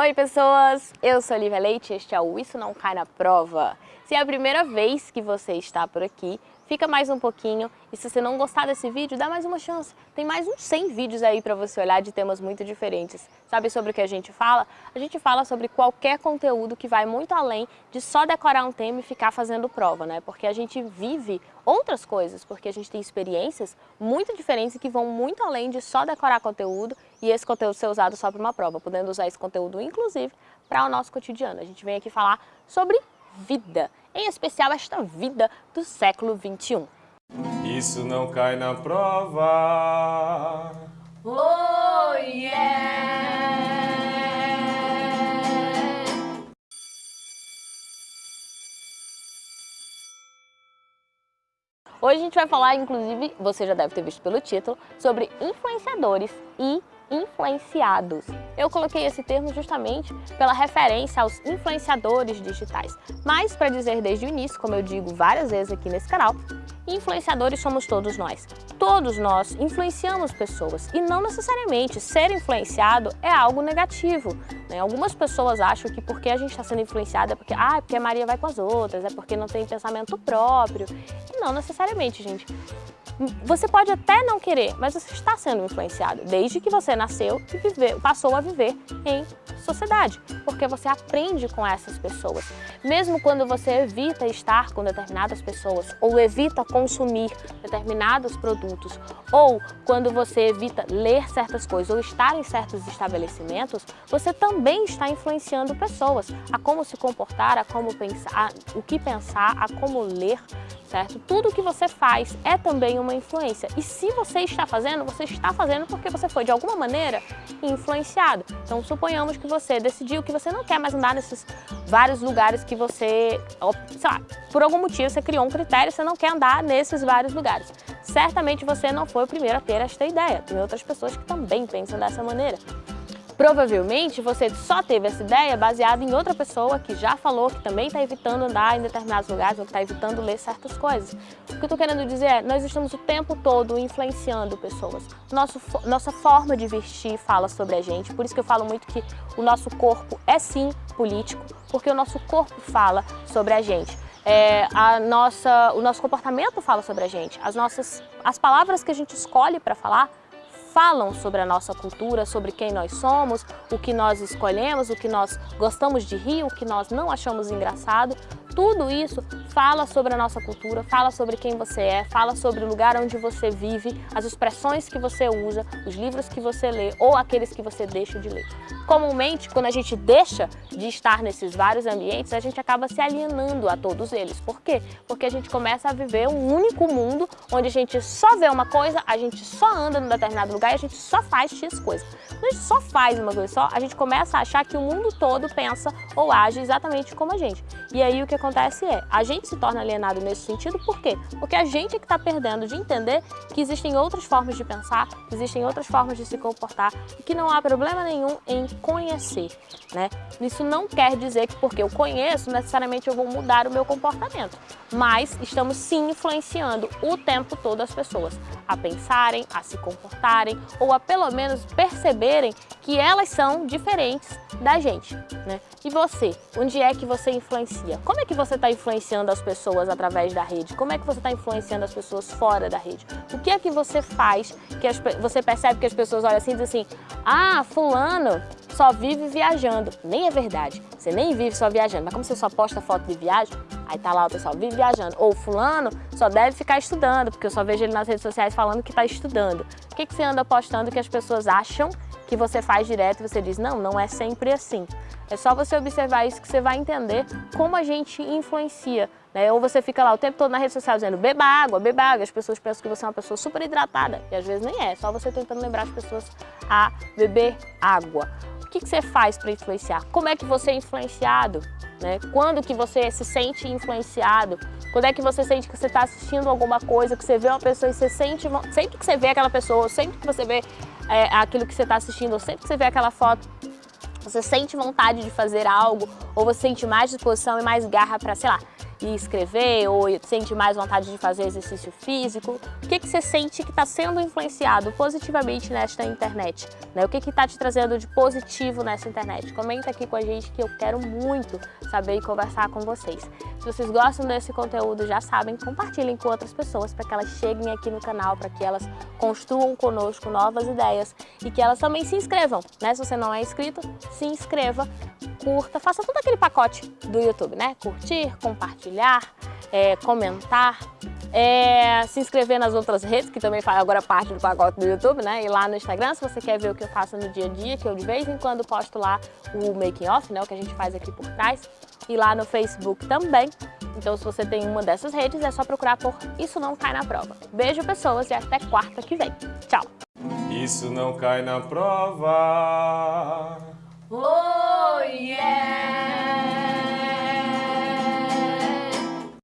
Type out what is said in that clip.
Oi pessoas, eu sou Olivia Leite e este é o Isso Não Cai Na Prova. Se é a primeira vez que você está por aqui, fica mais um pouquinho e se você não gostar desse vídeo, dá mais uma chance. Tem mais uns 100 vídeos aí para você olhar de temas muito diferentes. Sabe sobre o que a gente fala? A gente fala sobre qualquer conteúdo que vai muito além de só decorar um tema e ficar fazendo prova, né? Porque a gente vive outras coisas, porque a gente tem experiências muito diferentes que vão muito além de só decorar conteúdo e esse conteúdo ser usado só para uma prova, podendo usar esse conteúdo, inclusive, para o nosso cotidiano. A gente vem aqui falar sobre vida, em especial esta vida do século 21. Isso não cai na prova. Oh yeah! Hoje a gente vai falar, inclusive, você já deve ter visto pelo título, sobre influenciadores e influenciados. Eu coloquei esse termo justamente pela referência aos influenciadores digitais. Mas, para dizer desde o início, como eu digo várias vezes aqui nesse canal, influenciadores somos todos nós. Todos nós influenciamos pessoas e não necessariamente ser influenciado é algo negativo. Né? Algumas pessoas acham que porque a gente está sendo influenciado é porque, ah, é porque a Maria vai com as outras, é porque não tem pensamento próprio. E não necessariamente, gente. Você pode até não querer, mas você está sendo influenciado desde que você nasceu e viver, passou a viver em sociedade, porque você aprende com essas pessoas. Mesmo quando você evita estar com determinadas pessoas ou evita consumir determinados produtos ou quando você evita ler certas coisas ou estar em certos estabelecimentos, você também está influenciando pessoas a como se comportar, a como pensar, a, o que pensar, a como ler, certo? Tudo que você faz é também uma influência. E se você está fazendo, você está fazendo porque você foi de alguma maneira influenciado. Então suponhamos que você decidiu que você não quer mais andar nesses vários lugares que você, sei lá, por algum motivo você criou um critério, você não quer andar nesses vários lugares. Certamente você não foi o primeiro a ter esta ideia. Tem outras pessoas que também pensam dessa maneira. Provavelmente você só teve essa ideia baseada em outra pessoa que já falou que também está evitando andar em determinados lugares ou que está evitando ler certas coisas. O que eu estou querendo dizer é, nós estamos o tempo todo influenciando pessoas. Nosso, nossa forma de vestir fala sobre a gente, por isso que eu falo muito que o nosso corpo é sim político, porque o nosso corpo fala sobre a gente. É, a nossa, o nosso comportamento fala sobre a gente, as, nossas, as palavras que a gente escolhe para falar falam sobre a nossa cultura, sobre quem nós somos, o que nós escolhemos, o que nós gostamos de rir, o que nós não achamos engraçado. Tudo isso fala sobre a nossa cultura, fala sobre quem você é, fala sobre o lugar onde você vive, as expressões que você usa, os livros que você lê ou aqueles que você deixa de ler. Comumente, quando a gente deixa de estar nesses vários ambientes, a gente acaba se alienando a todos eles. Por quê? Porque a gente começa a viver um único mundo onde a gente só vê uma coisa, a gente só anda num determinado lugar e a gente só faz X coisa. Quando a gente só faz uma coisa só, a gente começa a achar que o mundo todo pensa ou age exatamente como a gente. E aí o que acontece é, a gente se torna alienado nesse sentido, por quê? Porque a gente é que está perdendo de entender que existem outras formas de pensar, existem outras formas de se comportar e que não há problema nenhum em conhecer, né? Isso não quer dizer que porque eu conheço, necessariamente eu vou mudar o meu comportamento, mas estamos sim influenciando o tempo todo as pessoas a pensarem, a se comportarem ou a pelo menos perceberem que elas são diferentes da gente, né? E você, onde é que você influencia? Como é que você está influenciando as pessoas através da rede? Como é que você está influenciando as pessoas fora da rede? O que é que você faz que as, você percebe que as pessoas olham assim e dizem assim, ah, fulano só vive viajando. Nem é verdade, você nem vive só viajando, mas como você só posta foto de viagem, aí tá lá o pessoal, vive viajando. Ou fulano só deve ficar estudando, porque eu só vejo ele nas redes sociais falando que está estudando. O que, que você anda postando que as pessoas acham que você faz direto e você diz, não, não é sempre assim. É só você observar isso que você vai entender como a gente influencia. Né? Ou você fica lá o tempo todo na rede social dizendo, beba água, beba água. As pessoas pensam que você é uma pessoa super hidratada. E às vezes nem é, é só você tentando lembrar as pessoas a beber água. Que, que você faz para influenciar? Como é que você é influenciado? Né? Quando que você se sente influenciado? Quando é que você sente que você está assistindo alguma coisa, que você vê uma pessoa e você sente, sempre que você vê aquela pessoa, sempre que você vê é, aquilo que você está assistindo, sempre que você vê aquela foto, você sente vontade de fazer algo, ou você sente mais disposição e mais garra para, sei lá, escrever, ou sente mais vontade de fazer exercício físico. O que, que você sente que está sendo influenciado positivamente nesta internet? Né? O que está te trazendo de positivo nessa internet? Comenta aqui com a gente que eu quero muito saber e conversar com vocês. Se vocês gostam desse conteúdo, já sabem, compartilhem com outras pessoas para que elas cheguem aqui no canal, para que elas construam conosco novas ideias e que elas também se inscrevam. Né? Se você não é inscrito, se inscreva, curta, faça todo aquele pacote do YouTube, né? Curtir, compartilhar, é, comentar, é, se inscrever nas outras redes, que também faz agora parte do pacote do YouTube, né? E lá no Instagram, se você quer ver o que eu faço no dia a dia, que eu de vez em quando posto lá o making off, né? O que a gente faz aqui por trás. E lá no Facebook também. Então, se você tem uma dessas redes, é só procurar por Isso Não Cai na Prova. Beijo, pessoas, e até quarta que vem. Tchau! Isso não cai na prova. Oh, yeah!